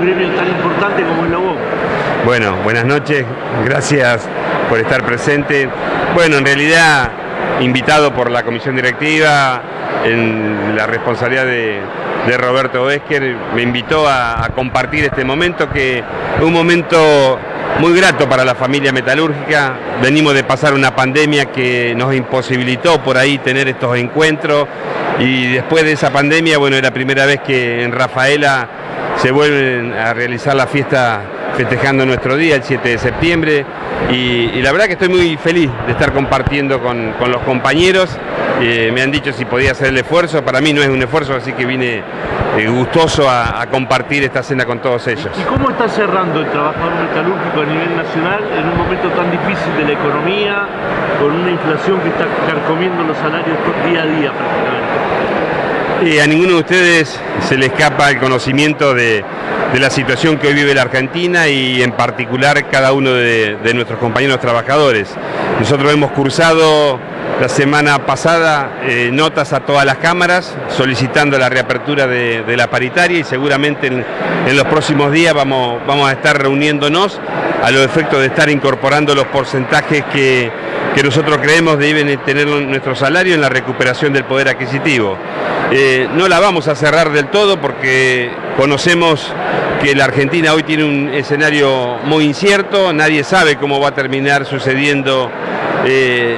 un tan importante como el Lobo. Bueno, buenas noches, gracias por estar presente. Bueno, en realidad invitado por la comisión directiva en la responsabilidad de, Roberto Besker, me invitó a, a compartir este momento que es un momento muy grato para la familia metalúrgica. Venimos de pasar una pandemia que nos imposibilitó por ahí tener estos encuentros y después de esa pandemia, bueno, es la primera vez que en Rafaela se vuelven a realizar la fiesta festejando nuestro día, el 7 de septiembre, y, la verdad que estoy muy feliz de estar compartiendo con, los compañeros. Eh, me han dicho si podía hacer el esfuerzo, para mí no es un esfuerzo, así que vine eh, gustoso a, compartir esta cena con todos ellos. ¿Y cómo está cerrando el trabajador metalúrgico a nivel nacional en un momento tan difícil de la economía, con una inflación que está carcomiendo los salarios día a día prácticamente? A ninguno de ustedes se le escapa el conocimiento de, la situación que hoy vive la Argentina y en particular cada uno de, nuestros compañeros trabajadores. Nosotros hemos cursado la semana pasada eh, notas a todas las cámaras solicitando la reapertura de, la paritaria y seguramente en, los próximos días vamos, vamos a estar reuniéndonos a los efectos de estar incorporando los porcentajes que, nosotros creemos deben tener nuestro salario en la recuperación del poder adquisitivo. Eh, no la vamos a cerrar del todo porque conocemos que la Argentina hoy tiene un escenario muy incierto, nadie sabe cómo va a terminar sucediendo eh,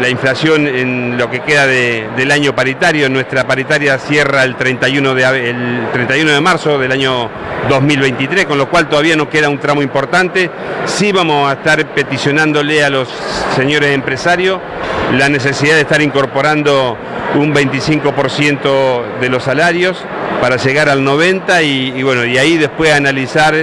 la inflación en lo que queda del año paritario. Nuestra paritaria cierra el 31, de, el 31 de marzo del año 2023, con lo cual todavía nos queda un tramo importante. Sí vamos a estar peticionándole a los señores empresarios la necesidad de estar incorporando un 25% de los salarios para llegar al 90 y, bueno, y ahí después analizar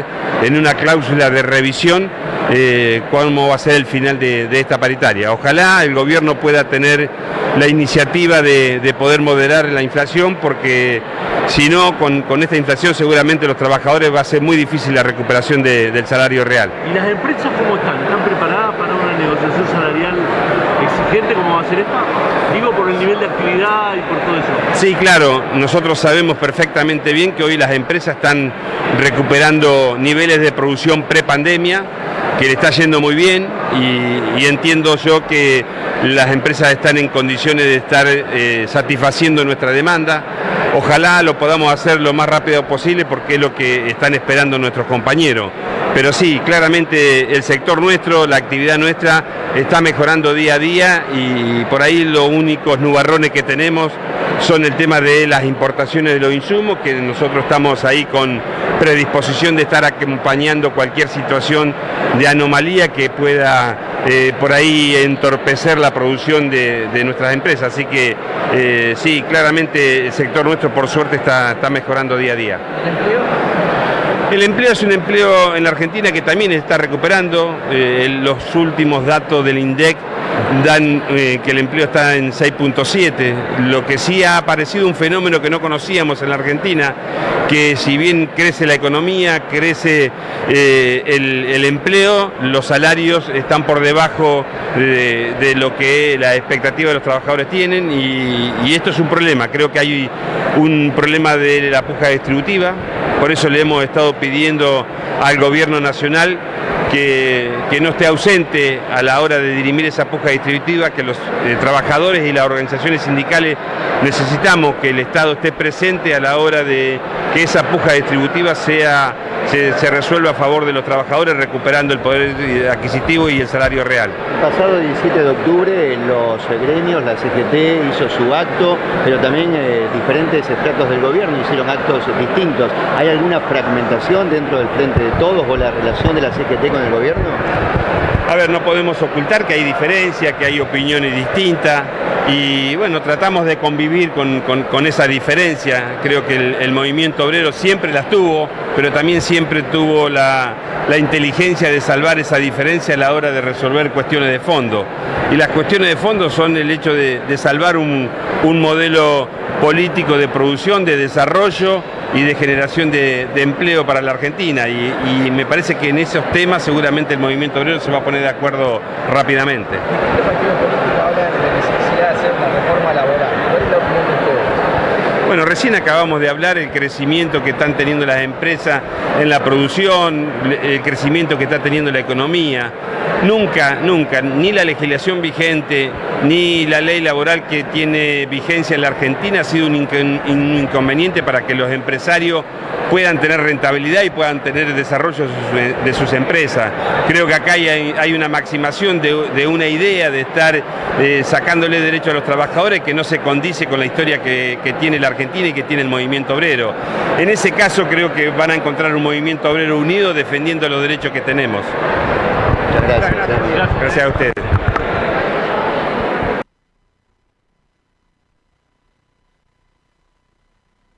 en una cláusula de revisión eh, cómo va a ser el final de, esta paritaria. Ojalá el gobierno pueda tener la iniciativa de, poder moderar la inflación porque si no, con, esta inflación seguramente los trabajadores va a ser muy difícil la recuperación del salario real. ¿Y las empresas cómo están? ¿Están preparadas para una negociación salarial exigente como va a ser esta? Digo por el nivel de actividad y por todo eso. Sí, claro, nosotros sabemos perfectamente bien que hoy las empresas están recuperando niveles de producción pre-pandemia, que le está yendo muy bien y, entiendo yo que las empresas están en condiciones de estar eh, satisfaciendo nuestra demanda. Ojalá lo podamos hacer lo más rápido posible porque es lo que están esperando nuestros compañeros. Pero sí, claramente el sector nuestro, la actividad nuestra está mejorando día a día y por ahí los únicos nubarrones que tenemos son el tema de las importaciones de los insumos, que nosotros estamos ahí con predisposición de estar acompañando cualquier situación de anomalía que pueda eh, por ahí entorpecer la producción de, nuestras empresas. Así que eh, sí, claramente el sector nuestro por suerte está, está mejorando día a día. El empleo es un empleo en la Argentina que también está recuperando. Eh, los últimos datos del INDEC dan eh, que el empleo está en 6.7, lo que sí ha aparecido un fenómeno que no conocíamos en la Argentina, que si bien crece la economía, crece eh, el, empleo, los salarios están por debajo de, lo que la expectativa de los trabajadores tienen y, y esto es un problema, creo que hay un problema de la puja distributiva, por eso le hemos estado pidiendo al gobierno nacional que, no esté ausente a la hora de dirimir esa puja distributiva, que los eh, trabajadores y las organizaciones sindicales necesitamos que el Estado esté presente a la hora de que esa puja distributiva sea, se, resuelva a favor de los trabajadores recuperando el poder adquisitivo y el salario real. El pasado 17 de octubre los gremios, la CGT hizo su acto, pero también eh, diferentes estratos del gobierno hicieron actos distintos. ¿Hay alguna fragmentación dentro del Frente de Todos o la relación de la CGT con el gobierno? A ver, no podemos ocultar que hay diferencias, que hay opiniones distintas y bueno, tratamos de convivir con, esa diferencia. Creo que el, movimiento obrero siempre las tuvo, pero también siempre tuvo la, inteligencia de salvar esa diferencia a la hora de resolver cuestiones de fondo. Y las cuestiones de fondo son el hecho de, salvar un, modelo político de producción, de desarrollo y de generación de, empleo para la Argentina. Y, me parece que en esos temas seguramente el movimiento obrero se va a poner de acuerdo rápidamente. Bueno, recién acabamos de hablar el crecimiento que están teniendo las empresas en la producción, el crecimiento que está teniendo la economía. Nunca, nunca, ni la legislación vigente, ni la ley laboral que tiene vigencia en la Argentina ha sido un, inconveniente para que los empresarios puedan tener rentabilidad y puedan tener desarrollo de sus, empresas. Creo que acá hay, una maximación de, una idea de estar eh, sacándole derecho a los trabajadores que no se condice con la historia que, tiene la Argentina y que tiene el movimiento obrero. En ese caso creo que van a encontrar un movimiento obrero unido defendiendo los derechos que tenemos. Gracias. Gracias a ustedes.